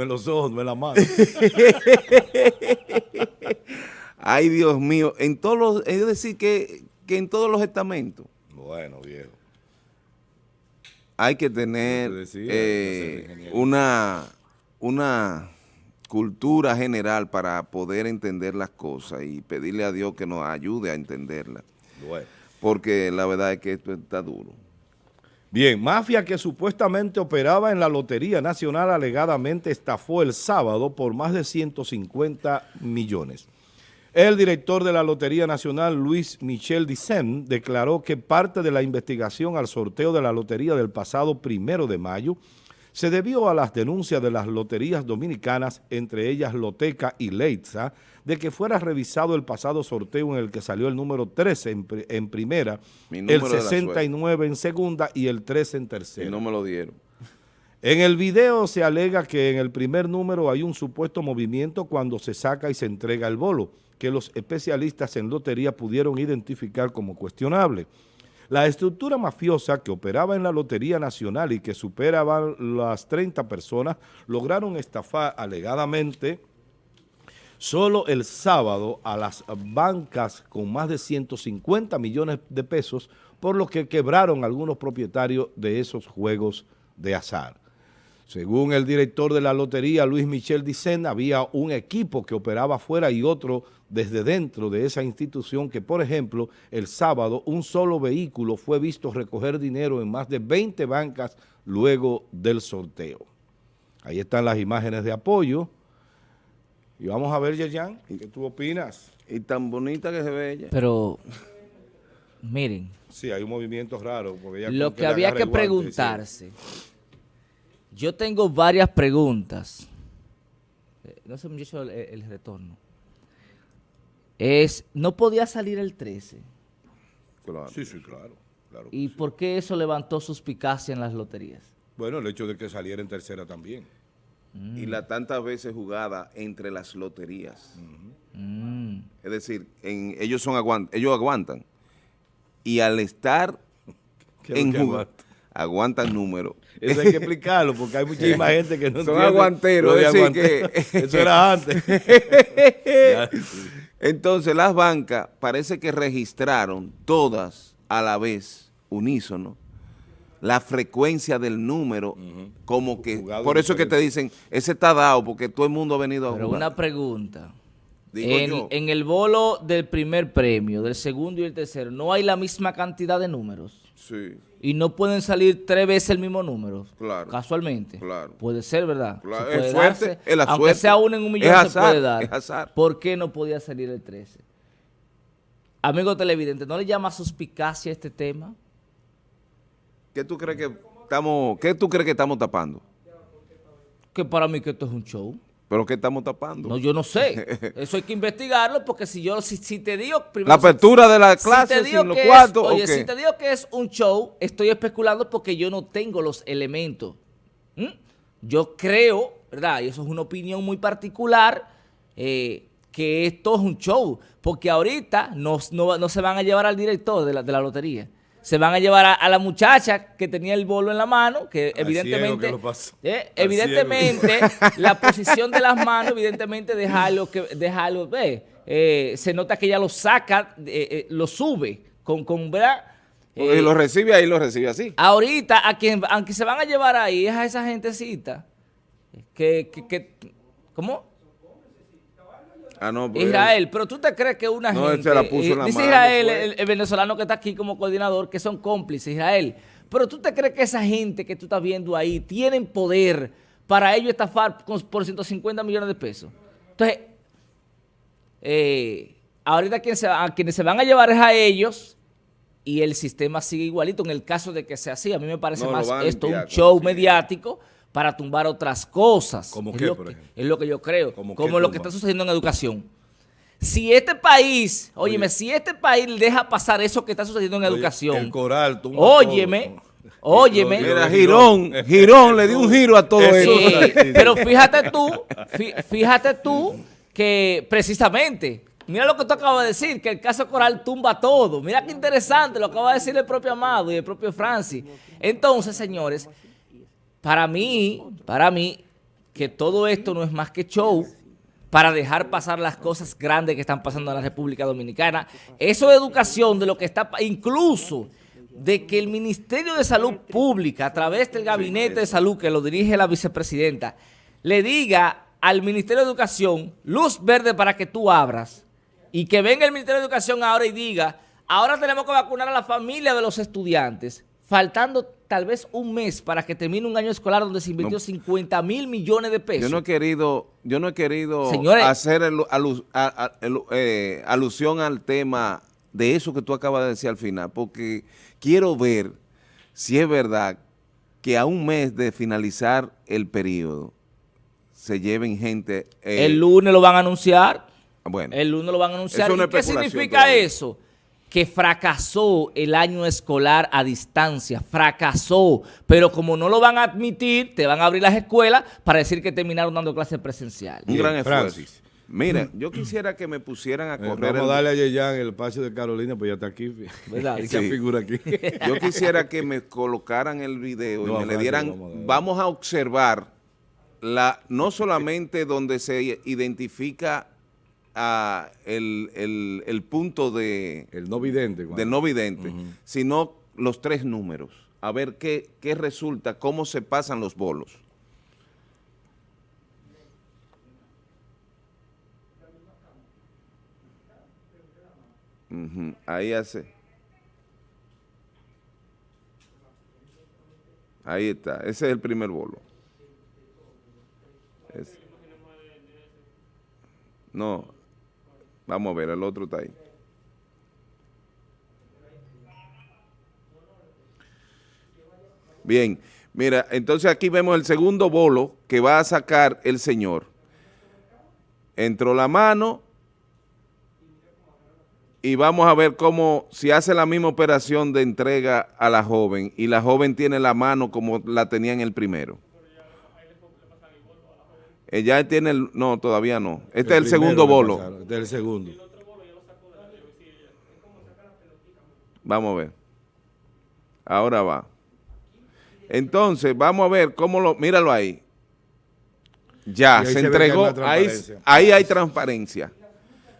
en los ojos, no en la mano. Ay, Dios mío, en todos los, es decir, que, que en todos los estamentos bueno, viejo. hay que tener decía, eh, una, una cultura general para poder entender las cosas y pedirle a Dios que nos ayude a entenderlas, Bueno. porque la verdad es que esto está duro. Bien, mafia que supuestamente operaba en la Lotería Nacional alegadamente estafó el sábado por más de 150 millones. El director de la Lotería Nacional, Luis Michel Dicen, declaró que parte de la investigación al sorteo de la lotería del pasado primero de mayo se debió a las denuncias de las loterías dominicanas, entre ellas Loteca y Leitza, de que fuera revisado el pasado sorteo en el que salió el número 13 en, pri- en primera, el número de la 69 en segunda y el 13 en Y tercera. no me lo dieron. En el video se alega que en el primer número hay un supuesto movimiento cuando se saca y se entrega el bolo, que los especialistas en lotería pudieron identificar como cuestionable. La estructura mafiosa que operaba en la Lotería Nacional y que superaba las 30 personas lograron estafar alegadamente solo el sábado a las bancas con más de 150 millones de pesos, por lo que quebraron algunos propietarios de esos juegos de azar. Según el director de la lotería, Luis Michel Dicen, había un equipo que operaba afuera y otro desde dentro de esa institución que, por ejemplo, el sábado un solo vehículo fue visto recoger dinero en más de 20 bancas luego del sorteo. Ahí están las imágenes de apoyo. Y vamos a ver, Yerjan, ¿qué tú opinas? Y tan bonita que se ve ella. Pero, miren, Sí, hay un movimiento raro. Porque ella lo que había que guante preguntarse, yo tengo varias preguntas. Eh, No sé, muchacho, el, el retorno. Es, no podía salir el 13. Claro. Sí, sí, claro. claro ¿Y sí. por qué eso levantó suspicacia en las loterías? Bueno, el hecho de que saliera en tercera también. Y la tantas veces jugada entre las loterías. Mm. Es decir, en, ellos, son aguant- ellos aguantan. Y al estar ¿Qué es lo en jugada, aguanta? aguantan números. Eso hay que explicarlo porque hay muchísima gente que no Son entiende aguanteros, es decir aguantero. que- Eso era antes. Entonces las bancas parece que registraron todas a la vez, unísono, la frecuencia del número, como que, Jugado por eso que te dicen, ese está dado porque todo el mundo ha venido a Pero jugar. una pregunta. Digo En, yo. en el bolo del primer premio, del segundo y el tercero, ¿no hay la misma cantidad de números? Sí, Y no pueden salir tres veces el mismo número. Claro. Casualmente. Claro. Puede ser, ¿verdad? Claro, Se puede es suerte, darse. es la Aunque suerte. sea uno en un millón Es se azar, puede dar. es azar. ¿Por qué no podía salir el 13? Amigo televidente, ¿no le llama suspicacia este tema? ¿Qué tú crees que estamos, qué tú crees que estamos tapando? Que para mí que esto es un show. ¿Pero qué estamos tapando? No, yo no sé. Eso hay que investigarlo porque si yo, si, si te digo... la primero, si- apertura de la si clase digo sin los es- cuartos, ¿o oye, si te digo que es un show, estoy especulando porque yo no tengo los elementos. ¿Mm? Yo creo, ¿verdad? Y eso es una opinión muy particular, eh, que esto es un show. Porque ahorita no, no- no se van a llevar al director de la, de la lotería. Se van a llevar a, a la muchacha que tenía el bolo en la mano, que Al evidentemente... que lo pasó. eh, evidentemente, la posición de las manos, evidentemente, deja algo que deja algo, ve, eh, se nota que ella lo saca, eh, lo sube con, con ¿verdad? Si lo recibe ahí, lo recibe así. ahorita, a quien, aunque se van a llevar ahí, es a esa gentecita que, que, que- ¿cómo? Ah, no, pero- Israel, pero tú te crees que una No, gente, se la puso eh, en la dice mano, Israel, fue. el, el venezolano que está aquí como coordinador, que son cómplices, Israel, pero tú te crees que esa gente que tú estás viendo ahí tienen poder para ellos estafar con- por 150 millones de pesos. Entonces, eh, ahorita quien se, a quienes se van a llevar es a ellos y el sistema sigue igualito en el caso de que sea así. A mí me parece No, más esto un show sí. mediático para tumbar otras cosas. ¿Cómo Es qué, lo por que- ejemplo? Es lo que yo creo. ¿Cómo Como qué lo que está sucediendo en educación. Si este país, óyeme, si este país deja pasar eso que está sucediendo en Oye, educación, El coral tumba óyeme, todo. óyeme. Mira, Girón, Girón le dio un giro a todo Eso. Sí, pero fíjate tú, fí- fíjate tú que precisamente, mira lo que tú acabas de decir, que el caso Coral tumba todo. Mira qué interesante, lo acaba de decir el propio Amado y el propio Francis. Entonces, señores, para mí, para mí, que todo esto no es más que show para dejar pasar las cosas grandes que están pasando en la República Dominicana. Eso de educación, de lo que está, incluso de que el Ministerio de Salud Pública, a través del Gabinete de Salud que lo dirige la vicepresidenta, le diga al Ministerio de Educación luz verde para que tú abras y que venga el Ministerio de Educación ahora y diga, ahora tenemos que vacunar a la familia de los estudiantes, faltando tal vez un mes para que termine un año escolar donde se invirtió 50 mil millones de pesos. Yo no he querido, yo no he querido Señores, hacer el- alu- a- a- el- eh, alusión al tema de eso que tú acabas de decir al final, porque quiero ver si es verdad que a un mes de finalizar el periodo se lleven gente... eh, el lunes lo van a anunciar. bueno, El lunes lo van a anunciar. ¿Y qué significa todavía. eso? Que fracasó el año escolar a distancia, fracasó. Pero como no lo van a admitir, te van a abrir las escuelas para decir que terminaron dando clases presenciales. un gran esfuerzo. Francis. Mira, yo quisiera que me pusieran a Eh, correr... vamos a darle a Yeyan el espacio de Carolina, pues ya está aquí. ¿Verdad? Esa Sí. figura aquí. Yo quisiera que me colocaran el video No, y me le dieran, vamos a vamos a observar la, no solamente donde se identifica ah, el, el- el punto de, El no vidente. de no vidente, sino los tres números. A ver qué, qué resulta, cómo se pasan los bolos. Ahí hace. Ahí está, ese es el primer bolo. No, vamos a ver, el otro está ahí. Bien, mira, entonces aquí vemos el segundo bolo que va a sacar el señor. Entró la mano y vamos a ver cómo, si hace la misma operación de entrega a la joven y la joven tiene la mano como la tenía en el primero. Ella tiene el, no, todavía no. Este es el primero segundo bolo. pasaron, Este es el segundo. Vamos a ver. Ahora va. Entonces, vamos a ver cómo lo... Míralo ahí. Ya, se se entregó. Ahí, transparencia. ahí hay transparencia.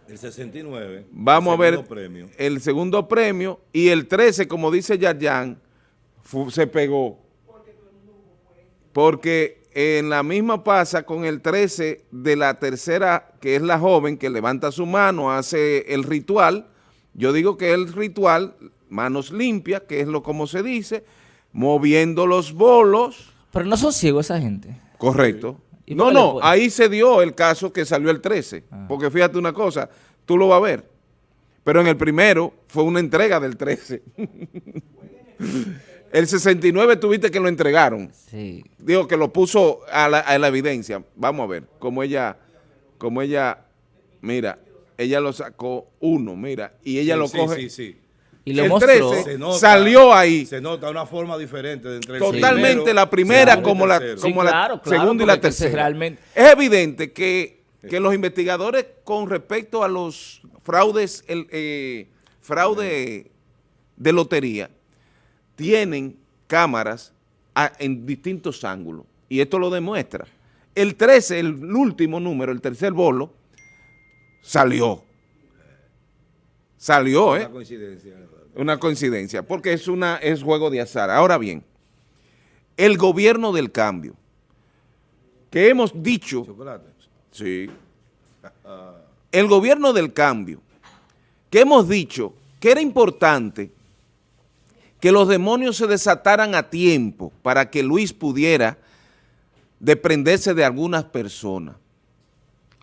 El 69. Vamos a el ver segundo premio. el segundo premio. Y el 13, como dice Yarjan, se pegó. Porque en la misma pasa con el 13 de la tercera, que es la joven que levanta su mano, hace el ritual. Yo digo que el ritual, manos limpias, que es lo como se dice, moviendo los bolos. Pero no son ciegos esa gente. Correcto. ¿Y No, no, ahí se dio el caso que salió el 13. Ah. Porque fíjate una cosa, tú lo vas a ver. Pero en el primero fue una entrega del 13. el 69 tuviste que lo entregaron. Sí. Digo que lo puso a la, a la evidencia. Vamos a ver cómo ella, cómo ella, mira, ella lo sacó uno, mira, y ella Sí, lo sí, coge. Sí, sí. Y lo El mostró. 13 Se nota- salió ahí. Se nota una forma diferente de entre el Totalmente primero, la primera como la, como la claro, segunda y la tercera. realmente- Es evidente que, que los investigadores con respecto a los fraudes, el eh, fraude de lotería, tienen cámaras a- en distintos ángulos. Y esto lo demuestra. El 13, el último número, el tercer bolo, salió. Salió, ¿eh? Una coincidencia. Una coincidencia, porque es, una, es juego de azar. Ahora bien, el gobierno del cambio, que hemos dicho, Chocolate. sí, el gobierno del cambio, que hemos dicho que era importante que los demonios se desataran a tiempo para que Luis pudiera desprenderse de algunas personas.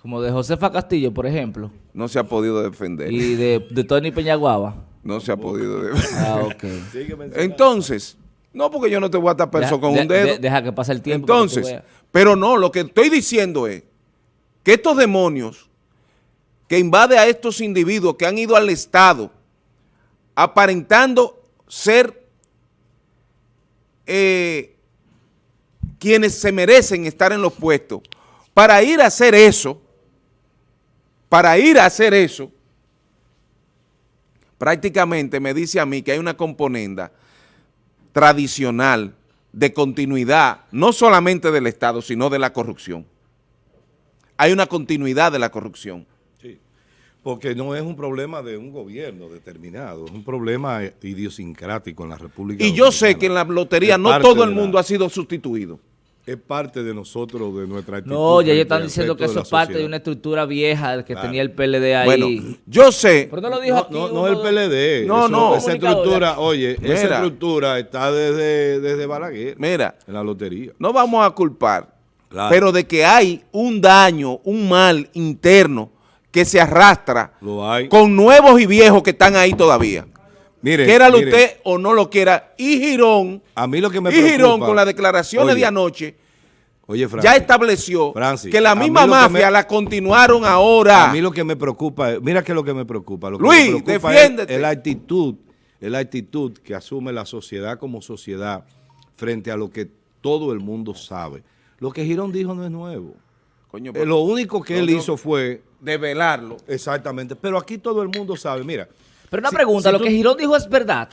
Como de Josefa Castillo, por ejemplo. No se ha podido defender. Y de, de Tony Peñaguaba. No se ha podido defender. Ah, ok. Entonces, no porque yo no te voy a tapar eso con de- un dedo. de- deja que pase el tiempo. Entonces, pero no, lo que estoy diciendo es que estos demonios que invade a estos individuos que han ido al Estado aparentando ser eh, quienes se merecen estar en los puestos, para ir a hacer eso, para ir a hacer eso, prácticamente me dice a mí que hay una componenda tradicional de continuidad, no solamente del Estado, sino de la corrupción. Hay una continuidad de la corrupción. Porque no es un problema de un gobierno determinado, es un problema idiosincrático en la República Y yo sé que en la lotería Es no todo el la- mundo ha sido sustituido. Es parte de nosotros, de nuestra actitud. No, ya ellos están diciendo que eso es parte de una estructura vieja que Claro. tenía el PLD ahí. Bueno, yo sé, Pero no lo dijo No, aquí. no, uno no el PLD. No, eso- no. Esa estructura, oye, Mira. esa estructura está desde, desde Balaguer, mira, en la lotería. no vamos a culpar, Claro. pero de que hay un daño, un mal interno que se arrastra Lo hay. con nuevos y viejos que están ahí todavía. Mire, Quiéralo mire, usted o no lo quiera. Y Girón, A mí lo que me y Girón con las declaraciones Oye, de anoche Oye, Francis, ya estableció Francis, que la misma mafia me- la continuaron ahora. A mí lo que me preocupa, es- mira que lo que me preocupa. Lo que Luis, me preocupa defiéndete. Es, es la actitud, es la actitud que asume la sociedad como sociedad frente a lo que todo el mundo sabe. Lo que Girón dijo no es nuevo. Coño, Eh, lo único que No, él no. hizo fue, de velarlo. exactamente, pero aquí todo el mundo sabe, mira, Pero una Si- pregunta, si ¿lo tú- que Girón dijo es verdad?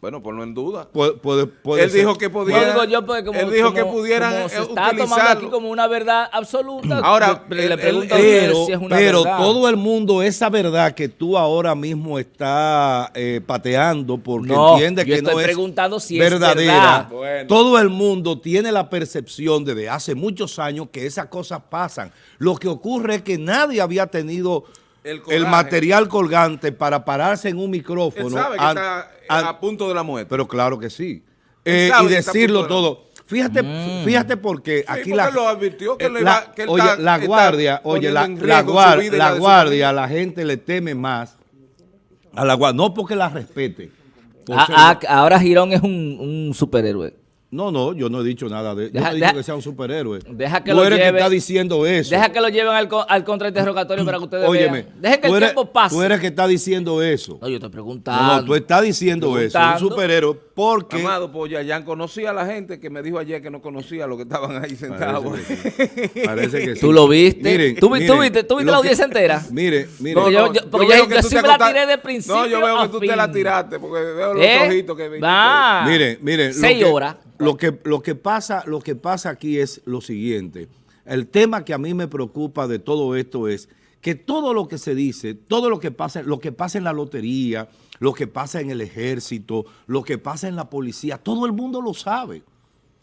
Bueno, ponlo en duda. puede, puede, puede Él ser- dijo que podía- digo yo porque como, él dijo que pudieran, como se está tomando utilizarlo. aquí como una verdad absoluta. Ahora, le él- pregunto Pero, si es una pero verdad. todo el mundo, esa verdad que tú ahora mismo estás eh, pateando porque No, entiende que no estoy es preguntando si es verdadera. verdad. Bueno. Todo el mundo tiene la percepción desde hace muchos años que esas cosas pasan. Lo que ocurre es que nadie había tenido El material colgante para pararse en un micrófono. Él sabe que está a punto de la muerte. pero claro que sí. Eh, y decirlo todo. Fíjate, fíjate porque aquí porque la, lo advirtió que eh, le la- va- que él oye, está- la está guardia, oye, la, la, guar- la la guardia, la gente le teme más a la guardia, no porque la respete. por Ah, ser- ah, ahora Girón es un, un superhéroe. No, no, yo no he dicho nada de, yo Deja- no he dicho deja- que sea un superhéroe. deja que Tú lo eres lleve- que está diciendo eso. Deja que lo lleven al, al contrainterrogatorio para que ustedes Óyeme, vean. Dejen que el eres, tiempo pase. tú eres que está diciendo eso. No, yo estoy preguntando. No, no, tú estás diciendo eso, un superhéroe, porque... Amado, pues Yayan conocía a la gente que me dijo ayer que no conocía a los que estaban ahí sentados. Parece que sí. Parece que sí. ¿Tú lo viste? Miren, ¿Tú, vi- tú miren, viste, tú viste la que- audiencia entera? Mire, mire. Porque yo- yo- porque yo- yo sí te me la tiré de principio No, yo veo que tú te la tiraste porque veo los ¿Eh? ojitos que viste. Va. Mire, mire. lo Seis horas. Lo que, lo, que pasa, lo que pasa aquí es lo siguiente. El tema que a mí me preocupa de todo esto es que todo lo que se dice, todo lo que pasa, lo que pasa en la lotería, lo que pasa en el ejército, lo que pasa en la policía, todo el mundo lo sabe.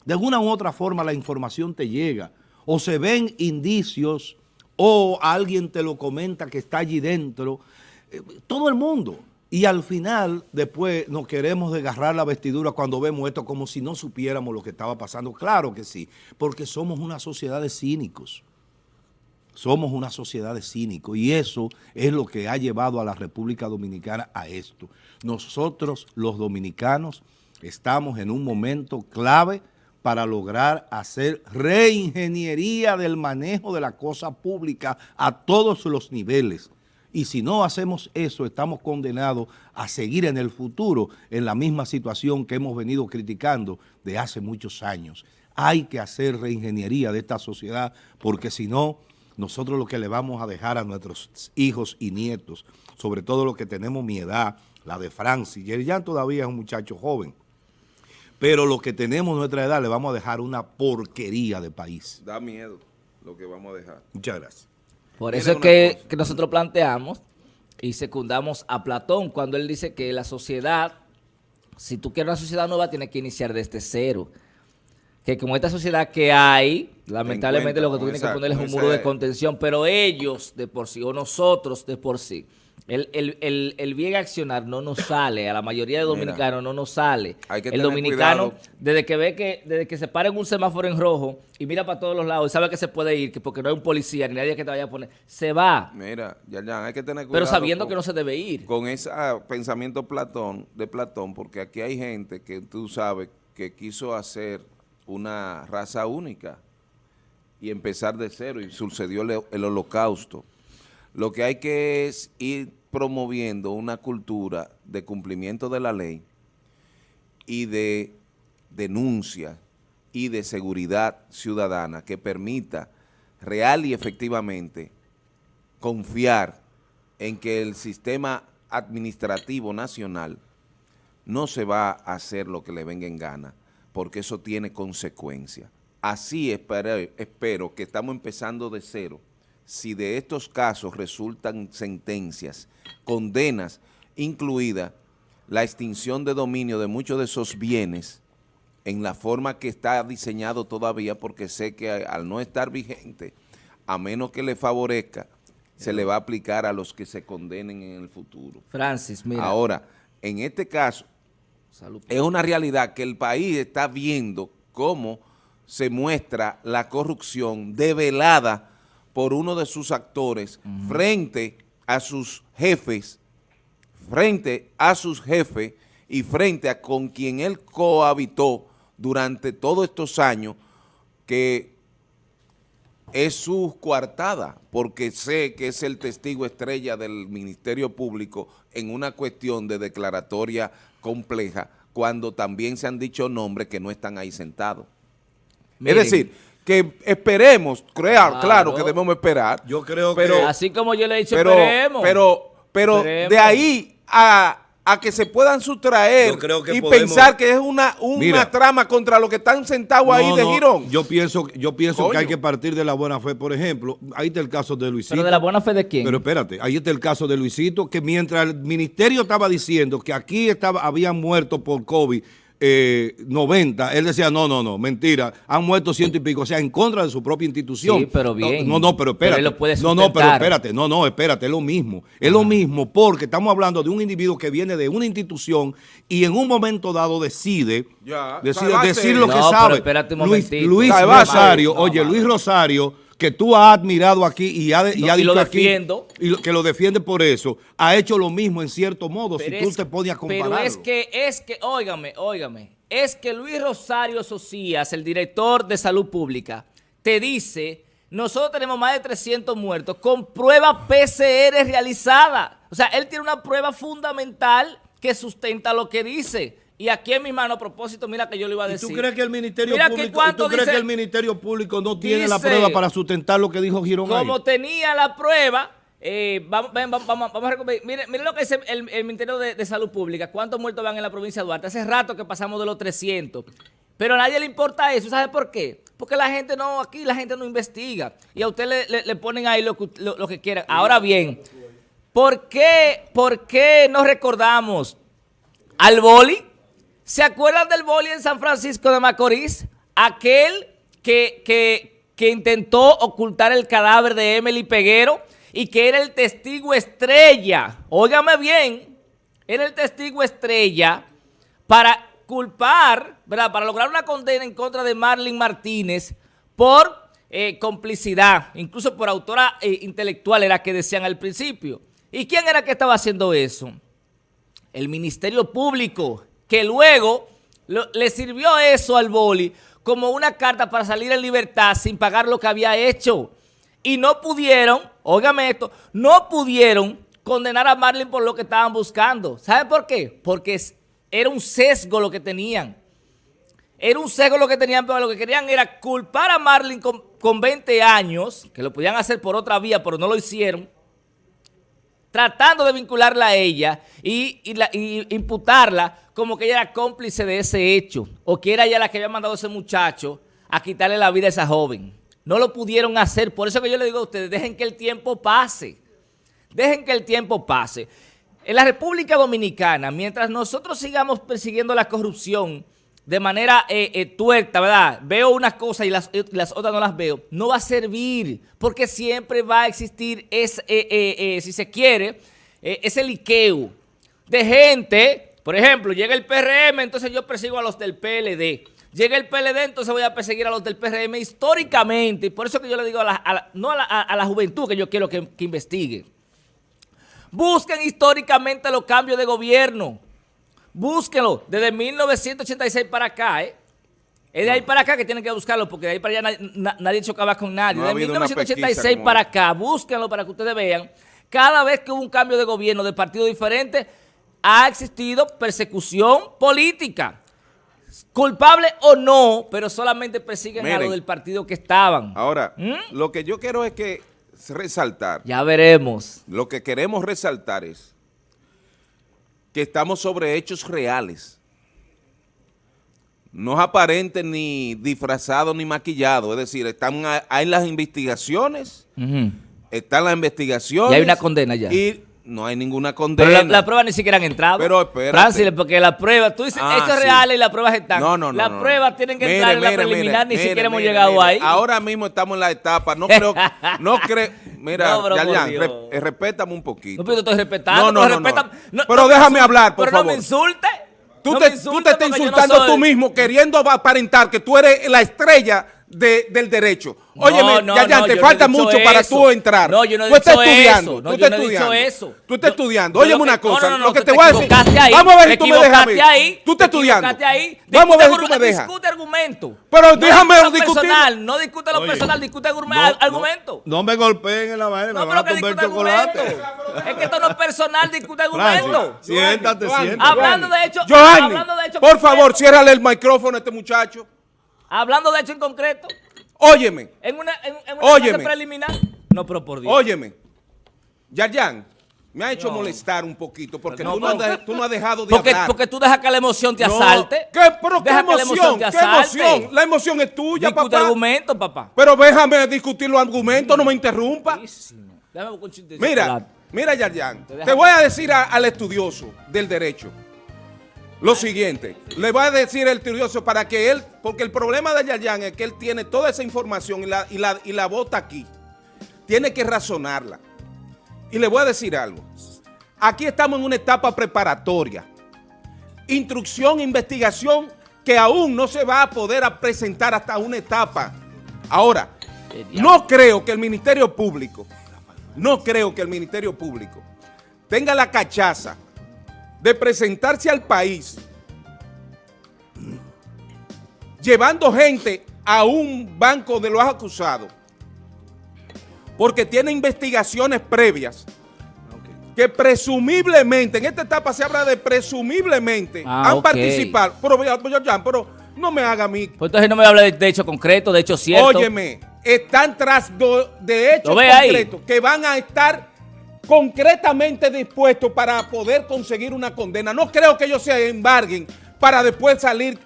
De alguna u otra forma la información te llega. O se ven indicios o alguien te lo comenta que está allí dentro. Eh, Todo el mundo. Y al final, después nos queremos desgarrar la vestidura cuando vemos esto como si no supiéramos lo que estaba pasando. Claro que sí, porque somos una sociedad de cínicos. Somos una sociedad de cínicos y eso es lo que ha llevado a la República Dominicana a esto. Nosotros, los dominicanos, estamos en un momento clave para lograr hacer reingeniería del manejo de la cosa pública a todos los niveles. Y si no hacemos eso, estamos condenados a seguir en el futuro en la misma situación que hemos venido criticando de hace muchos años. Hay que hacer reingeniería de esta sociedad porque si no, nosotros lo que le vamos a dejar a nuestros hijos y nietos, sobre todo los que tenemos mi edad, la de Francis, Yerian todavía es un muchacho joven, pero los que tenemos nuestra edad le vamos a dejar una porquería de país. Da miedo lo que vamos a dejar. Muchas gracias. Por eso es que, que nosotros planteamos y secundamos a Platón cuando él dice que la sociedad, si tú quieres una sociedad nueva, tienes que iniciar desde cero. Que como esta sociedad que hay, lamentablemente lo que tú tienes que poner es un muro de contención, pero ellos de por sí, o nosotros de por sí, el, el, el, el bien accionar no nos sale, a la mayoría de Mira, dominicanos no nos sale. hay que el tener dominicano, cuidado. desde que ve que, desde que se para en un semáforo en rojo y mira para todos los lados y sabe que se puede ir, que porque no hay un policía ni nadie que te vaya a poner, se va, Mira, Yayan, hay que tener cuidado. pero sabiendo con- que no se debe ir. con ese ah, pensamiento Platón, de Platón, porque aquí hay gente que tú sabes que quiso hacer una raza única y empezar de cero y sucedió el holocausto. Lo que hay que es ir promoviendo una cultura de cumplimiento de la ley y de denuncia y de seguridad ciudadana que permita real y efectivamente confiar en que el sistema administrativo nacional no se va a hacer lo que le venga en gana, porque eso tiene consecuencias. Así espero, espero que estamos empezando de cero. Si de estos casos resultan sentencias, condenas, incluida la extinción de dominio de muchos de esos bienes en la forma que está diseñado todavía, porque sé que al no estar vigente, a menos que le favorezca, se le va a aplicar a los que se condenen en el futuro. Francis, mira. Ahora, en este caso, es una realidad que el país está viendo cómo se muestra la corrupción develada por uno de sus actores frente a sus jefes, frente a sus jefes y frente a con quien él cohabitó durante todos estos años, que es su coartada, porque sé que es el testigo estrella del Ministerio Público en una cuestión de declaratoria compleja, cuando también se han dicho nombres que no están ahí sentados. Es decir, que esperemos, crear, claro. que debemos esperar. Yo creo pero, que... Así como yo le he dicho, pero, esperemos. Pero, pero de ahí a a que se puedan sustraer y pensar que es una, una trama contra lo que están sentados ahí de Girón. Yo pienso, yo pienso que hay que partir de la buena fe, por ejemplo, ahí está el caso de Luisito. ¿Pero de la buena fe de quién? Pero espérate, ahí está el caso de Luisito, que mientras el ministerio estaba diciendo que aquí estaba, habían muerto por COVID eh, 90, él decía, no, no, no, mentira, han muerto ciento y pico, o sea, en contra de su propia institución. Sí, pero bien. No, no, pero espérate. no, no, pero espérate, no, no, espérate, es lo mismo. Es lo mismo porque estamos hablando de un individuo que viene de una institución y en un momento dado decide, decide decir lo que sabe. Luis, Luis Rosario, oye, Luis Rosario que tú has admirado aquí y ha, y dicho lo aquí, y que lo defiende por eso, ha hecho lo mismo en cierto modo, si tú te pones a compararlo. Pero es que, es que, óigame, óigame, es que Luis Rosario Socias, el director de Salud Pública, te dice, nosotros tenemos más de 300 muertos con prueba PCR realizada. O sea, él tiene una prueba fundamental que sustenta lo que dice. Y aquí en mi mano, a propósito, mira que yo le iba a decir. ¿Y tú crees que el Ministerio, Público, ¿tú crees que el Ministerio Público no tiene la prueba para sustentar lo que dijo Girón Como tenía la prueba, eh, vamos, vamos, vamos, a recoger. Mire, lo que dice el, Ministerio de, Salud Pública. ¿Cuántos muertos van en la provincia de Duarte? Hace rato que pasamos de los 300. Pero a nadie le importa eso. ¿Sabe por qué? Porque la gente no, aquí la gente no investiga. Y a usted le, ponen ahí lo, lo, que quieran. Ahora bien, ¿por qué, ¿por qué no recordamos al boli? ¿Se acuerdan del boli en San Francisco de Macorís? Aquel que, que, intentó ocultar el cadáver de Emily Peguero y que era el testigo estrella. Óigame bien, era el testigo estrella para culpar, ¿verdad? Para lograr una condena en contra de Marlene Martínez por eh, complicidad, incluso por autora eh, intelectual era que decían al principio. ¿Y quién era que estaba haciendo eso? El Ministerio Público que luego le sirvió eso al boli como una carta para salir en libertad sin pagar lo que había hecho. Y no pudieron, óigame esto, no pudieron condenar a Marlin por lo que estaban buscando. ¿Sabe por qué? Porque era un sesgo lo que tenían. Era un sesgo lo que tenían, pero lo que querían era culpar a Marlin con, con 20 años, que lo podían hacer por otra vía, pero no lo hicieron, tratando de vincularla a ella y, imputarla como que ella era cómplice de ese hecho o que era ella la que había mandado a ese muchacho a quitarle la vida a esa joven. No lo pudieron hacer, por eso que yo le digo a ustedes, dejen que el tiempo pase, dejen que el tiempo pase. En la República Dominicana, mientras nosotros sigamos persiguiendo la corrupción, de manera eh, eh, tuerta, ¿verdad? Veo unas cosas y las, las, otras no las veo. No va a servir porque siempre va a existir, ese, eh, si se quiere, ese liqueo de gente. Por ejemplo, llega el PRM, entonces yo persigo a los del PLD. Llega el PLD, entonces voy a perseguir a los del PRM históricamente. Y por eso que yo le digo, a la, no a la, juventud que yo quiero que, que investigue. Busquen históricamente los cambios de gobierno. Búsquenlo desde 1986 para acá, ¿eh? Es de ahí para acá que tienen que buscarlo, porque de ahí para allá nadie, chocaba con nadie. de 1986 para acá, búsquenlo para que ustedes vean. Cada vez que hubo un cambio de gobierno de partido diferente, ha existido persecución política. Culpable o no, pero solamente persiguen a los del partido que estaban. Ahora, ¿Mm? lo que yo quiero es que resaltar. Ya veremos. Lo que queremos resaltar es que estamos sobre hechos reales. no es aparente ni disfrazado ni maquillado. Es decir, están hay las investigaciones, están las investigaciones. Y hay una condena ya. Y no hay ninguna Pero condena. la, la prueba ni siquiera han entrado. Pero espérate. Francis, porque la prueba, tú dices Ah, hechos sí. reales y las pruebas están. No, no, no. Las no, no. pruebas tienen que Mire, entrar en la preliminar, mire, ni siquiera mire, hemos llegado ahí. Ahora mismo estamos en la etapa. No creo, no creo. Mira, No, pero re- eh, respétame un poquito. No, pero estoy respetando. No, no, pero no, Pero me déjame hablar, por pero favor. no me insulte. Tú, te, me tú te estás insultando soy- tú mismo, queriendo aparentar que tú eres la estrella de- del derecho. No, Óyeme, no, te no falta mucho para eso. tú entrar. No, yo no he tú estás estudiando. eso. No, tú yo estás no he dicho estudiando. eso. Tú estás Yo- estudiando. Óyeme una cosa. no, no, no, lo que te te voy a decir. ahí, Vamos a ver si tú me dejas ahí, Tú te estás estudiando. ahí. Vamos a ver si tú me dejas. Discute argumento. Pero déjame discutir. no discute lo Oye, personal, discute argumento. No, me golpeen en la vaina, No, me van pero a que comer discute chocolate. argumento. Es que esto no es personal, discute argumento. siéntate, siéntate. Hablando de hecho, Joanny, hablando de hecho por favor, ciérrale el micrófono a este muchacho. Hablando de hecho en concreto, Óyeme, en una, en, en una Óyeme. fase preliminar. No, pero por Dios. óyeme. Yarjan, me ha hecho No. molestar un poquito porque No, tú, no has, pero- de- tú no has dejado de porque, hablar. porque tú dejas que la emoción te asalte. ¿Qué, pero qué Deja que la emoción? te ¿Qué emoción? La emoción es tuya, Discute papá. argumento, papá. Pero déjame discutir los argumentos, no me interrumpa. Déjame Mira, mira, Yarjan, Te te voy a decir a- al estudioso del derecho lo siguiente. Le voy a decir al estudioso para que él, porque el problema de Yarjan es que él tiene toda esa información y la, y la, y la bota aquí. Tiene que razonarla. Y le voy a decir algo. Aquí estamos en una etapa preparatoria. Instrucción, investigación, que aún no se va a poder presentar hasta una etapa. Ahora, Eh, no creo que el Ministerio Público, no creo que el Ministerio Público tenga la cachaza de presentarse al país llevando gente a un banco de los acusados porque tiene investigaciones previas que presumiblemente, en esta etapa se habla de presumiblemente, Ah, han participado, pero, pero, no me haga a mí Pues entonces no me habla de, de hecho concreto, de hecho cierto. Óyeme, están tras do- de hechos ahí. concretos que van a estar concretamente dispuestos para poder conseguir una condena. No creo que ellos se embarguen para después salir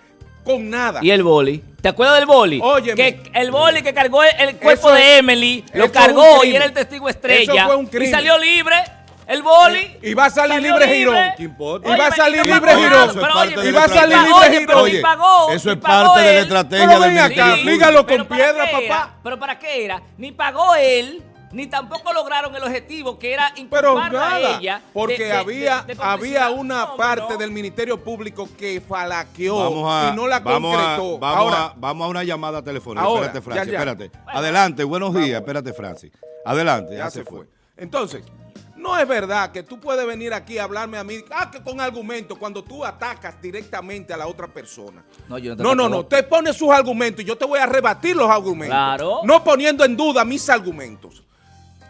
con nada. Y el boli. ¿Te acuerdas del boli? Óyeme. Que el boli que cargó el, el cuerpo Eso de Emily, lo cargó y era el testigo estrella. Eso fue un Y crimen. salió libre. El boli. Y va a salir libre Girón. ¿Qué importa? Y va a salir y no libre Girón. Y va a salir libre Girón. pero Oye, ni pagó, eso es parte de la estrategia Pero del ven acá, dígalo Pero con ¿para piedra, era? papá. Pero ¿para qué era? Ni pagó él, ni tampoco lograron el objetivo que era Pero inculparla a ella. porque de- había, de- de había una No, parte no. del Ministerio Público que falaqueó Vamos a, y no la vamos a- concretó. vamos, Ahora, a, vamos a una llamada telefónica. Ahora, espérate, Francis, ya, ya. espérate. Adelante, buenos días. Espérate, Francis. Adelante, ya se fue. Entonces, no es verdad que tú puedes venir aquí a hablarme a mí ah, que con argumentos cuando tú atacas directamente a la otra persona. No, yo no te No, no, no. Te pones sus argumentos y yo te voy a rebatir los argumentos. Claro. No poniendo en duda mis argumentos.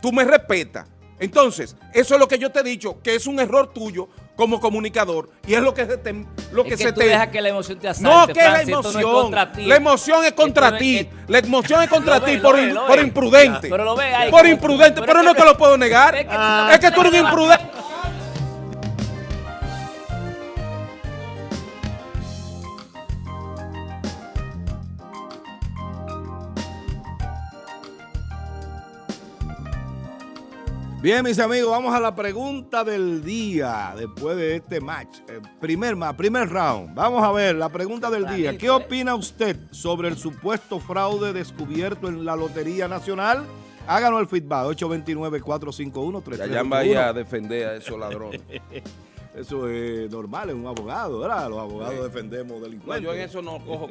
Tú me respetas. Entonces, eso es lo que yo te he dicho, que es un error tuyo como comunicador y es lo que se te... Lo que es que se tú te dejas que la emoción te asalte, no, que la no es emoción. contra ti. la emoción es contra ti. es- La emoción es contra ti por, por imprudente. Pero lo ve ahí. Por imprudente, pero, Pero no es te lo puedo negar. es es que tú eres un imprudente. Bien, mis amigos, vamos a la pregunta del día después de este match. Eh, primer, ma- primer round. Vamos a ver la pregunta del día. ¿Qué opina usted sobre el supuesto fraude descubierto en la Lotería Nacional? Háganos el feedback, 829-451-3321. Yayan vaya a defender a esos ladrones. Eso es normal en un abogado, ¿verdad? Los abogados Sí. defendemos No, delincuentes. yo en eso no cojo,